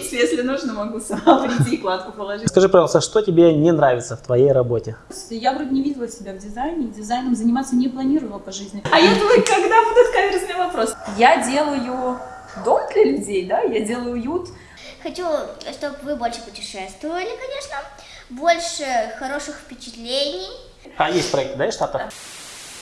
принципе, если нужно, могу сама прийти и кладку положить. Скажи, пожалуйста, что тебе не нравится в твоей работе? Я вроде не видела себя в дизайне, дизайном заниматься не планировала по жизни. А я думаю, когда будут каверзные вопросы? Я делаю дом для людей, да, я делаю уют. Хочу, чтобы вы больше путешествовали, конечно, больше хороших впечатлений. А есть проект, да, из Штатов?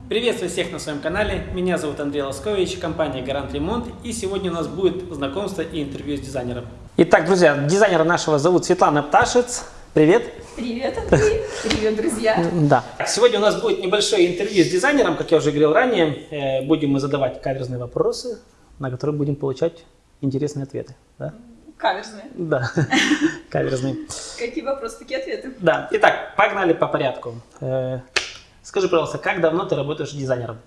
Приветствую всех на своем канале, меня зовут Андрей Лоскович, компания Гарант Ремонт, и сегодня у нас будет знакомство и интервью с дизайнером. Итак, друзья, дизайнера нашего зовут Светлана Пташец. Привет! Привет, Андрей! Привет, друзья! Да. Сегодня у нас будет небольшое интервью с дизайнером, как я уже говорил ранее. Э, будем мы задавать каверзные вопросы, на которые будем получать интересные ответы. Да? Каверзные. Да, каверзные. Какие вопросы, такие ответы. Да, итак, погнали по порядку. Э, скажи, пожалуйста, как давно ты работаешь дизайнером?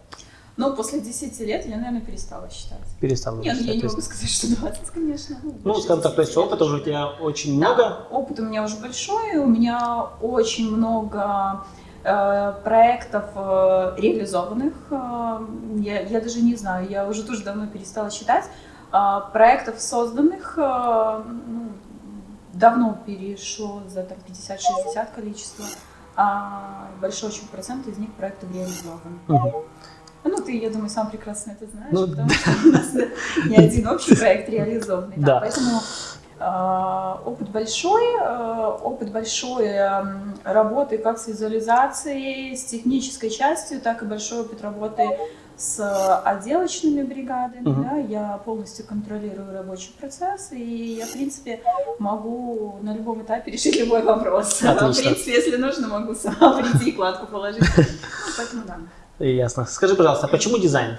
Ну, после 10 лет я, наверное, перестала считать. Перестала Нет, считать, я не могу сказать, что 20, конечно. Ну, больше скажем так, то есть 10 лет опыта уже у тебя очень Да, много. опыт у меня уже большой, у меня очень много э, проектов э, реализованных. Э, я, я даже не знаю, я уже тоже давно перестала считать. Проектов созданных э, ну, давно перешло за там, 50-60 количество, а большой очень процент из них проектов реализован. Мгм. Ну, ты, я думаю, сам прекрасно это знаешь, Ну, потому что у нас не один общий проект реализованный. Да. Поэтому э, опыт большой, э, опыт большой эм, работы как с визуализацией, с технической частью, так и большой опыт работы с отделочными бригадами. Мгм. да. Я полностью контролирую рабочий процесс, и я, в принципе, могу на любом этапе решить любой вопрос. Отлично. В принципе, если нужно, могу сама прийти и кладку положить. Поэтому да. Ясно. Скажи, пожалуйста, а почему дизайн?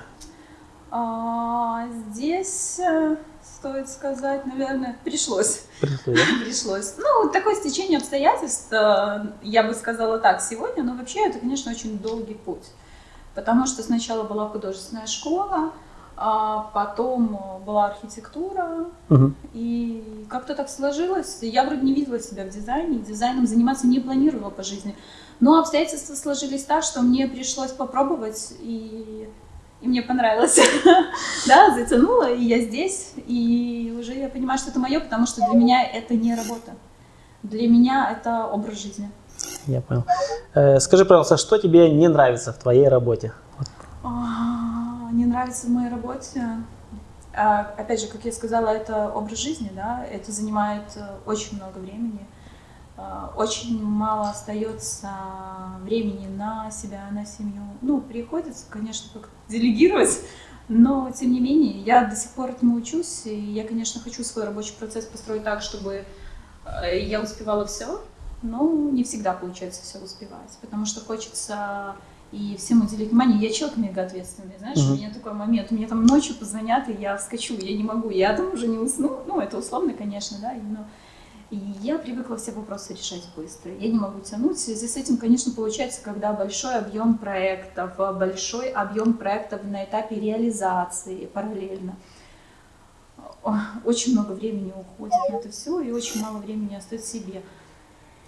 А, здесь э, стоит сказать, наверное, пришлось. Пришло, да? Пришлось. Ну, такое стечение обстоятельств, э, я бы сказала так, сегодня, но вообще это, конечно, очень долгий путь. Потому что сначала была художественная школа, а потом э, была архитектура, Мгм. и как-то так сложилось. Я вроде не видела себя в дизайне, дизайном заниматься не планировала по жизни. Но обстоятельства сложились так, что мне пришлось попробовать, и, и мне понравилось. Да, затянуло, и я здесь, и уже я понимаю, что это мое, потому что для меня это не работа. Для меня это образ жизни. Я понял. Э, Скажи, пожалуйста, что тебе не нравится в твоей работе? А, Не нравится в моей работе. А, Опять же, как я сказала, это образ жизни, да, это занимает э, очень много времени. А, Очень мало остается времени на себя, на семью. Ну, приходится, конечно, как делегировать, но тем не менее, я до сих пор этому учусь, и я, конечно, хочу свой рабочий процесс построить так, чтобы э, я успевала все, но не всегда получается все успевать, потому что хочется и всем уделить внимание. Я человек мега ответственный, знаешь, Мгм. у меня такой момент, мне там ночью позвонят, и я вскочу, я не могу, я там уже не усну, ну, это условно, конечно, да, но и я привыкла все вопросы решать быстро. Я не могу тянуть. В связи с этим, конечно, получается, когда большой объем проектов, а, большой объем проектов на этапе реализации параллельно. О, Очень много времени уходит на это все, и очень мало времени остается себе.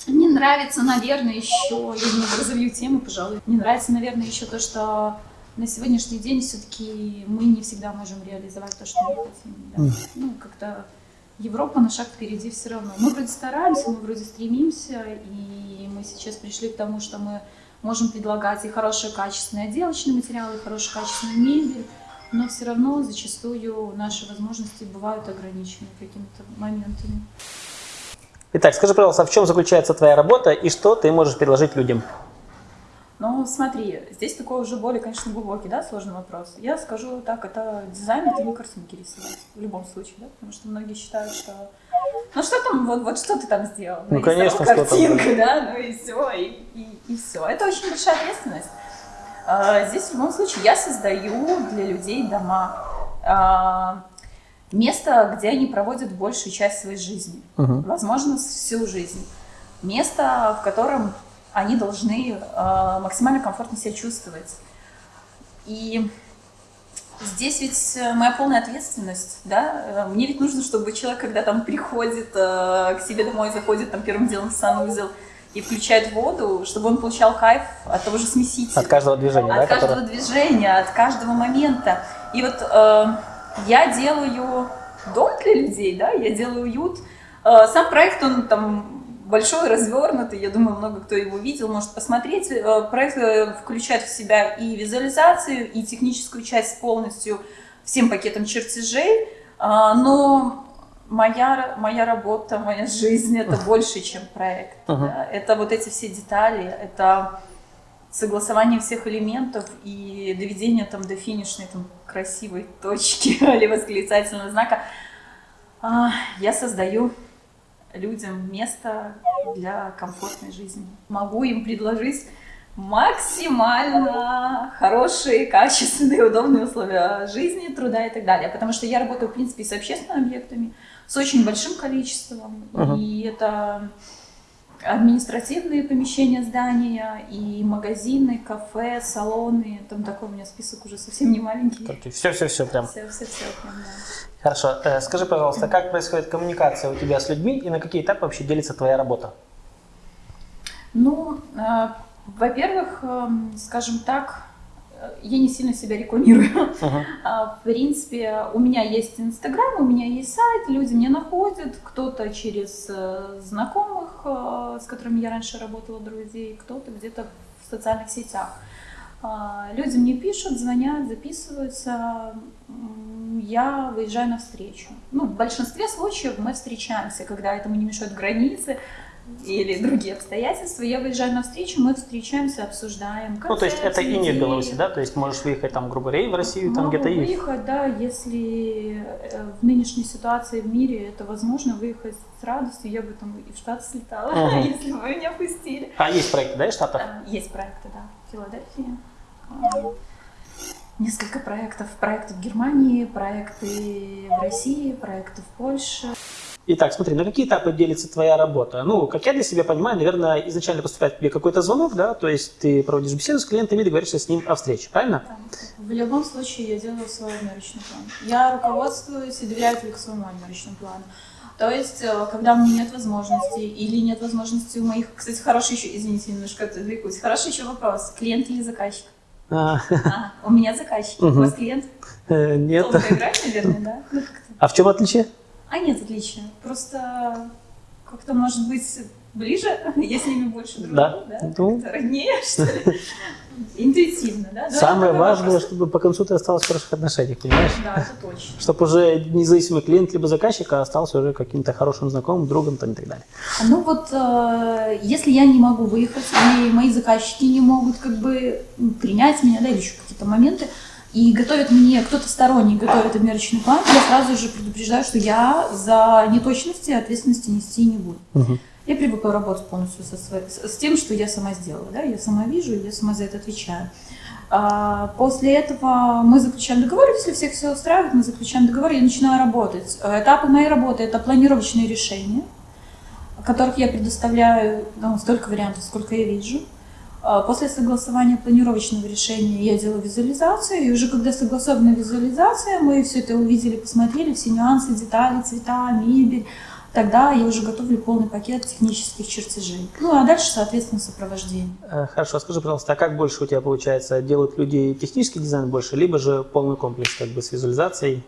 Мне нравится, наверное, еще, я немного разовью тему, пожалуй, мне нравится, наверное, еще то, что на сегодняшний день все-таки мы не всегда можем реализовать то, что мы хотим. да. Ну, как-то Европа на шаг впереди все равно. Мы вроде стараемся, мы вроде стремимся, и мы сейчас пришли к тому, что мы можем предлагать и хорошие качественные отделочные материалы, и хорошую качественную мебель, но все равно зачастую наши возможности бывают ограничены какими-то моментами. Итак, скажи, пожалуйста, в чем заключается твоя работа и что ты можешь предложить людям? Но смотри, здесь такой уже более, конечно, глубокий, да, сложный вопрос. Я скажу так, это дизайн, это не картинки рисовать, в любом случае, да, потому что многие считают, что ну что там, вот, вот что ты там сделал? Ну, нарисовал конечно, что там, картинку, да, ну и все, и, и, и все. Это очень большая ответственность. А, Здесь в любом случае я создаю для людей дома. А, Место, где они проводят большую часть своей жизни Мгм. возможно, всю жизнь. Место, в котором они должны э, максимально комфортно себя чувствовать. И здесь ведь э, моя полная ответственность, да, Э, мне ведь нужно, чтобы человек, когда там приходит э, к себе домой, заходит там первым делом в санузел и включает воду, чтобы он получал кайф от того же смесителя. От каждого движения, От да? каждого которое- движения, от каждого момента. И вот э, я делаю дом для людей, да, я делаю уют. Э, Сам проект, он там большой, развернутый, я думаю, много кто его видел, может посмотреть. Э, Проект э, включает в себя и визуализацию, и техническую часть полностью всем пакетом чертежей, А, но моя, моя работа, моя жизнь — это больше, чем проект. Мгм. да. Это вот эти все детали, это согласование всех элементов и доведение там до финишной там красивой точки или восклицательного знака. А, Я создаю людям место для комфортной жизни. Могу им предложить максимально хорошие, качественные, удобные условия жизни, труда и так далее. Потому что я работаю, в принципе, с общественными объектами, с очень большим количеством. Мгм. И это административные помещения здания, и магазины, кафе, салоны. Там такой у меня список уже совсем не маленький. Все-все-все прям. Все, все, все, прям, да. Хорошо. Э, Скажи, пожалуйста, как происходит коммуникация у тебя с людьми и на какие этапы вообще делится твоя работа? Ну, э, во-первых, эм, скажем так, я не сильно себя рекламирую. Мгм. А, В принципе, у меня есть Инстаграм, у меня есть сайт, люди меня находят, кто-то через э, знакомых, э, с которыми я раньше работала, друзей, кто-то где-то в социальных сетях. А, Люди мне пишут, звонят, записываются, я выезжаю на встречу. Ну, в большинстве случаев мы встречаемся, когда этому не мешают границы или другие обстоятельства. Я выезжаю на встречу, мы встречаемся, обсуждаем. Ну, то есть это и не в. Беларуси, да? То есть можешь выехать там, грубо говоря, и в Россию, там где-то и... выехать, да, если э, в нынешней ситуации в мире это возможно, выехать с радостью, я бы там и в Штаты слетала, Мгм. если бы меня пустили. А, есть проекты, да, из Штатов? А, Есть проекты, да, в Филадельфии. А, Несколько проектов. Проекты в Германии, проекты в России, проекты в Польше. Итак, смотри, на какие этапы делится твоя работа? Ну, как я для себя понимаю, наверное, изначально поступает тебе какой-то звонок, да, то есть ты проводишь беседу с клиентом и договоришься с ним о встрече, правильно? Там, В любом случае я делаю свой отмерочный план. Я руководствуюсь и доверяю только своему отмерочному плану. То есть, э, когда у меня нет возможности или нет возможности у моих... Кстати, хороший еще, извините, немножко отвлекусь. Хороший еще вопрос. Клиент или заказчик? А, А, у меня заказчик. У Мгм. вас клиент? э, Нет. Долго играть, наверное, да? Ну. А в чем отличие? А нет отличия. Просто как-то, может быть, ближе, я с ними больше дружу, Да. да? Ну. Как-то роднее, что ли? Интуитивно, да? Самое важное, вопрос. чтобы по концу ты осталась в хороших отношениях, понимаешь? Да, это точно. Чтобы уже независимый клиент либо заказчик, а остался уже каким-то хорошим знакомым, другом там, и так далее. Ну вот, э, если я не могу выехать, или мои заказчики не могут как бы принять меня, да, или еще какие-то моменты, и готовит мне, кто-то сторонний готовит обмерочный план, я сразу же предупреждаю, что я за неточности ответственности нести не буду. Мгм. Я привыкла работать полностью со своей- с, тем, что я сама сделала, да, я сама вижу, я сама за это отвечаю. А, после этого мы заключаем договор, если всех все устраивает, мы заключаем договор, я начинаю работать. Этапы моей работы – это планировочные решения, которых я предоставляю ну, столько вариантов, сколько я вижу. А После согласования планировочного решения я делаю визуализацию, и уже когда согласована визуализация, мы все это увидели, посмотрели, все нюансы, детали, цвета, мебель, тогда я уже готовлю полный пакет технических чертежей. Ну а дальше, соответственно, сопровождение. Э, Хорошо, скажи, пожалуйста, а как больше у тебя получается? Делают люди технический дизайн больше, либо же полный комплекс как бы с визуализацией?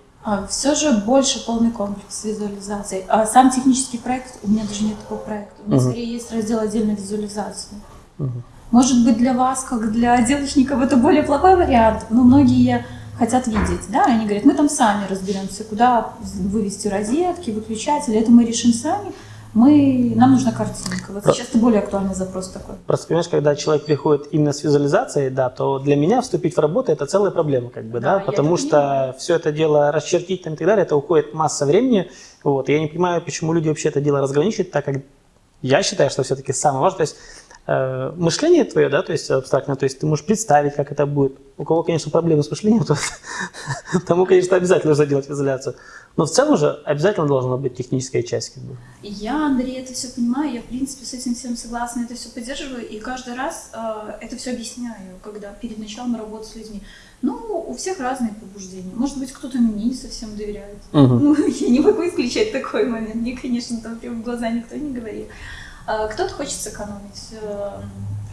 все же больше полный комплекс визуализации. А сам технический проект, у меня даже нет такого проекта. У меня Мгм. скорее есть раздел отдельной визуализации. Мгм. Может быть, для вас, как для отделочников, это более плохой вариант, но многие хотят видеть, да, они говорят, мы там сами разберемся, куда вывести розетки, выключатели, это мы решим сами, мы, нам нужна картинка. Вот Про- сейчас это более актуальный запрос такой. Просто, понимаешь, когда человек приходит именно с визуализацией, да, то для меня вступить в работу – это целая проблема, как бы, Да, да, потому что понимаю. все это дело расчертить там и так далее, это уходит масса времени, вот, и я не понимаю, почему люди вообще это дело разграничивают, так как я считаю, что все-таки самое важное, то есть э, мышление твое, да, то есть абстрактное, то есть ты можешь представить, как это будет. У кого, конечно, проблемы с мышлением, то тому, конечно, обязательно нужно делать визуаляцию. Но в целом же обязательно должна быть техническая часть, как бы. Я, Андрей, это все понимаю, я, в принципе, с этим всем согласна, это все поддерживаю, и каждый раз э, это все объясняю, когда перед началом работы с людьми. Ну, у всех разные побуждения. Может быть, кто-то мне не совсем доверяет. Мгм. Ну, я не могу исключать такой момент. Мне, конечно, там прям в глаза никто не говорит. А, Кто-то хочет сэкономить. э,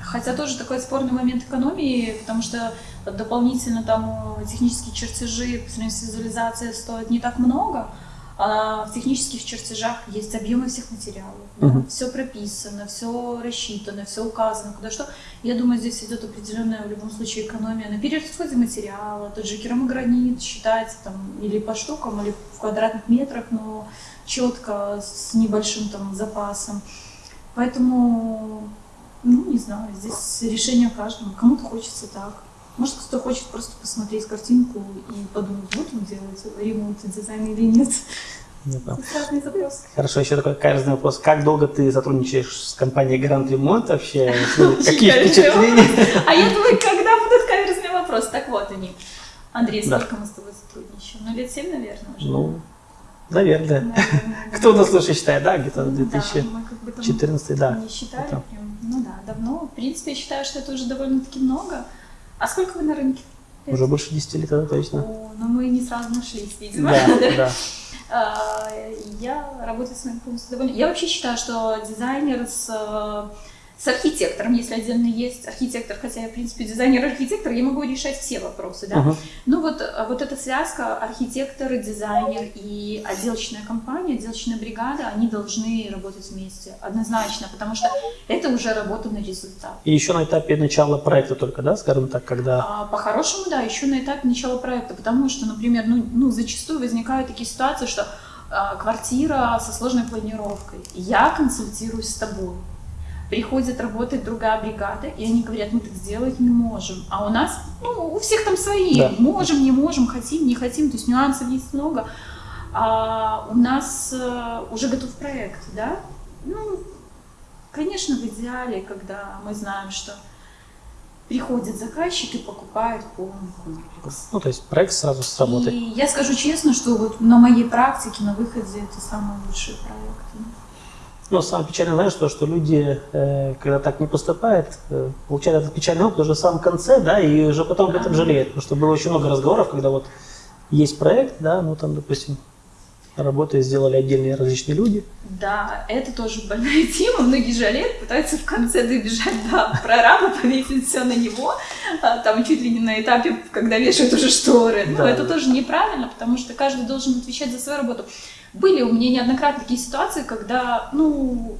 Хотя тоже такой спорный момент экономии, потому что дополнительно там э, технические чертежи по сравнению с визуализацией стоят не так много. А в технических чертежах есть объемы всех материалов. Мгм. Все прописано, все рассчитано, все указано, куда что. Я думаю, здесь идет определенная в любом случае экономия на перерасходе материала. Тот же керамогранит считается там или по штукам, или в квадратных метрах, но четко, с небольшим там запасом. Поэтому, ну, не знаю, здесь решение каждому. Кому-то хочется так. Может, кто-то хочет просто посмотреть картинку и подумать, вот он делает ремонт и дизайн или нет. Не запросы. Хорошо, еще такой каждый вопрос. Как долго ты сотрудничаешь с компанией Гарант Ремонт вообще? Ну, Какие впечатления? А я думаю, когда будут каверзные вопросы? Так вот они. Андрей, сколько мы с тобой сотрудничаем? Ну, лет семь, наверное, уже. Ну, наверное. Наверное, Кто нас лучше считает, да, где-то Ну да, 2014, мы как бы там да. Не считали Это. прям. Ну да, давно. В принципе, я считаю, что это уже довольно-таки много. А сколько вы на рынке? Уже больше 10 лет, да, точно. О, ну мы не сразу нашлись, видимо. Да, да. А, Я работаю с моим полностью довольна. Я вообще считаю, что дизайнер с, э, с архитектором, если отдельно есть архитектор, хотя я, в принципе, дизайнер-архитектор, я могу решать все вопросы, да. Мгм. Ну вот, э, вот эта связка архитектор, дизайнер и отделочная компания, отделочная бригада, они должны работать вместе однозначно, потому что это уже работа на результат. И еще на этапе начала проекта только, да, скажем так, когда... А, По-хорошему, да, еще на этапе начала проекта, потому что, например, ну, ну зачастую возникают такие ситуации, что а, квартира со сложной планировкой, я консультируюсь с тобой, приходит работать другая бригада, и они говорят, мы так сделать не можем, а у нас, ну, у всех там свои, Да. можем, не можем, хотим, не хотим, то есть нюансов есть много, а у нас э, уже готов проект, да, ну, конечно, в идеале, когда мы знаем, что приходит заказчик и покупает полный комплекс. Ну, то есть проект сразу с работой. И я скажу честно, что вот на моей практике, на выходе, это самые лучшие проекты. Но самое печальное, знаешь, то, что люди, э, когда так не поступают, э, получают этот печальный опыт уже в самом конце, да, и уже потом об этом жалеют. Потому что было очень много разговоров, когда вот есть проект, да, ну там, допустим, работы сделали отдельные различные люди. Да, это тоже больная тема. Многие жалеют, пытаются в конце добежать до прораба, повесить все на него, а, там чуть ли не на этапе, когда вешают уже шторы. Ну, Да. это тоже неправильно, потому что каждый должен отвечать за свою работу. Были у меня неоднократно такие ситуации, когда, ну,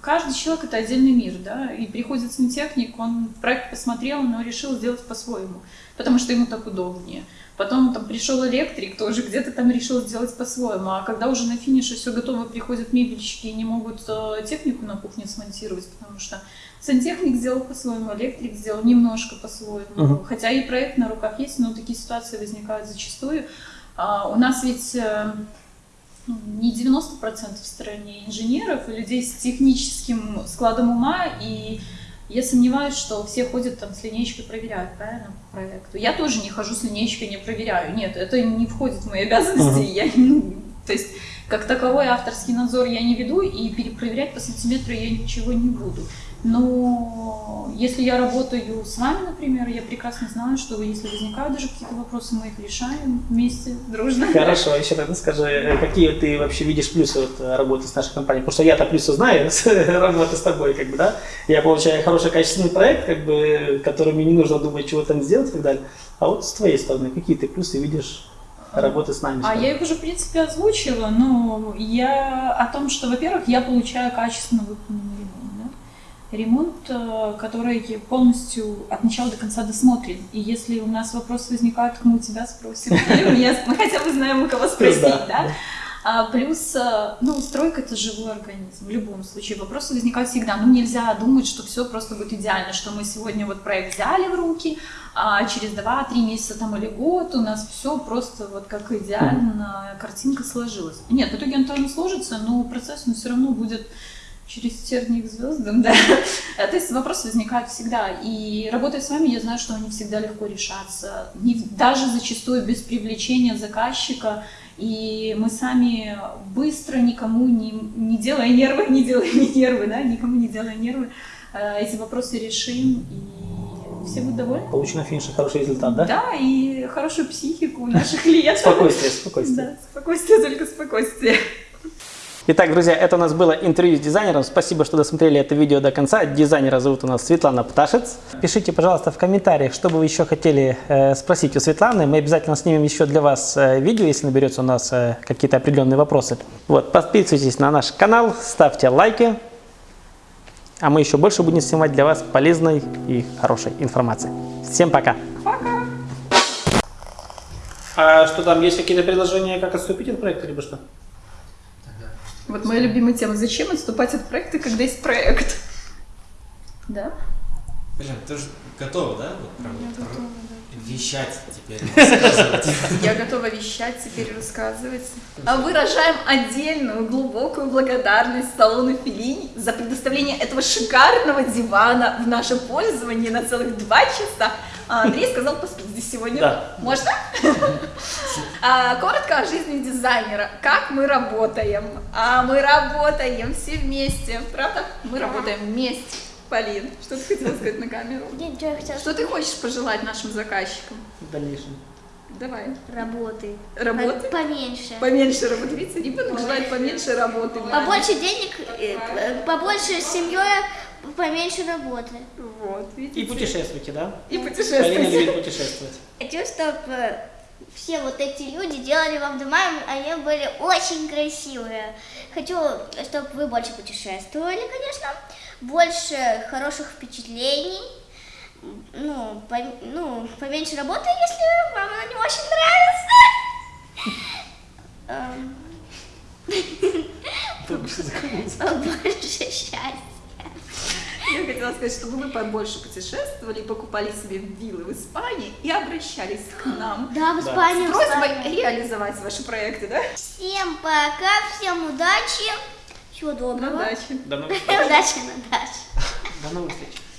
каждый человек это отдельный мир, да, и приходит сантехник, он проект посмотрел, но решил сделать по-своему, потому что ему так удобнее. Потом там пришел электрик, тоже где-то там решил сделать по-своему. А когда уже на финише все готово, приходят мебельщики и не могут э, технику на кухне смонтировать, потому что сантехник сделал по-своему, электрик сделал немножко по-своему. Мгм. Хотя и проект на руках есть, но такие ситуации возникают зачастую. А, у нас ведь э, не 90% в стране инженеров и людей с техническим складом ума, и я сомневаюсь, что все ходят там с линейкой проверяют, правильно, по проекту. Я тоже не хожу с линейкой, не проверяю. Нет, это не входит в мои обязанности. Мгм. Я, ну, то есть, как таковой авторский надзор я не веду, и перепроверять по сантиметру я ничего не буду. Но если я работаю с вами, например, я прекрасно знаю, что если возникают даже какие-то вопросы, мы их решаем вместе, дружно. Хорошо, еще тогда скажи, э, какие ты вообще видишь плюсы вот, э, работы с нашей компанией? Потому что я-то плюсы знаю с работы с тобой, как бы, да? Я получаю хороший качественный проект, как бы, который мне не нужно думать, чего там сделать и так далее. А вот с твоей стороны, какие ты плюсы видишь работы с нами? А я их уже, в принципе, озвучила, но я о том, что, во-первых, я получаю качественно да. Ремонт, э, который полностью от начала до конца досмотрен. И если у нас вопросы возникают, то мы у тебя спросим. Или у меня, мы хотя бы знаем, у кого спросить, Да, да? А плюс, э, ну, стройка это живой организм. В любом случае вопросы возникают всегда. Ну, нельзя думать, что все просто будет идеально, что мы сегодня вот проект взяли в руки, а через 2-3 месяца там или год у нас все просто вот как идеально картинка сложилась. Нет, в итоге он тоже сложится, но процесс он все равно будет через тернии к звездам, да. А, То есть вопросы возникают всегда. И работая с вами, я знаю, что они всегда легко решатся. Не- даже зачастую без привлечения заказчика. И мы сами быстро, никому не, не делая нервы, не делая не нервы, да, никому не делая нервы, э, эти вопросы решим, и все будут довольны. Получу на финише хороший результат, да? Да, и хорошую психику у наших клиентов. Спокойствие, спокойствие. Да, спокойствие, только спокойствие. Итак, друзья, это у нас было интервью с дизайнером. Спасибо, что досмотрели это видео до конца. Дизайнера зовут у нас Светлана Пташец. Пишите, пожалуйста, в комментариях, что бы вы еще хотели э, спросить у Светланы. Мы обязательно снимем еще для вас э, видео, если наберется у нас э, какие-то определенные вопросы. Вот, подписывайтесь на наш канал, ставьте лайки. А мы еще больше будем снимать для вас полезной и хорошей информации. Всем пока! Пока! А что там, есть какие-то предложения, как отступить от проекта, либо что? Вот моя любимая тема. Зачем отступать от проекта, когда есть проект? Да? Блин, ты же готова, да? Вот прям вот про- Вещать теперь, рассказывать. Я готова вещать, теперь рассказывать. А выражаем отдельную глубокую благодарность салону Филини за предоставление этого шикарного дивана в наше пользование на целых два часа. А Андрей сказал поспить здесь сегодня. Да. Можно? А, Коротко о жизни дизайнера. Как мы работаем? А мы работаем все вместе. Правда? Мы работаем вместе. Полин, что ты хотела сказать на камеру? Я ничего хотела Что ты хочешь пожелать нашим заказчикам? В дальнейшем. Давай. Работы. Работы? По- Поменьше. Поменьше работы. Видите, ребенок желает поменьше работы. Побольше денег, э, п- побольше семьей, поменьше работы. Вот, видите? И путешествуйте, да? И Полина путешествуйте. любит путешествовать. Хочу, чтобы все вот эти люди делали вам дома, а они были очень красивые. Хочу, чтобы вы больше путешествовали, конечно, больше хороших впечатлений, ну, по- ну, поменьше работы, если вам она не очень нравится. Эм, Больше счастья. Я хотела сказать, чтобы вы побольше путешествовали, покупали себе виллы в Испании и обращались к нам. Да, в. Испанию. С просьбой реализовать ваши проекты, да? Всем пока, всем удачи, всего доброго. Удачи. До новых встреч. Удачи на даче. До новых встреч.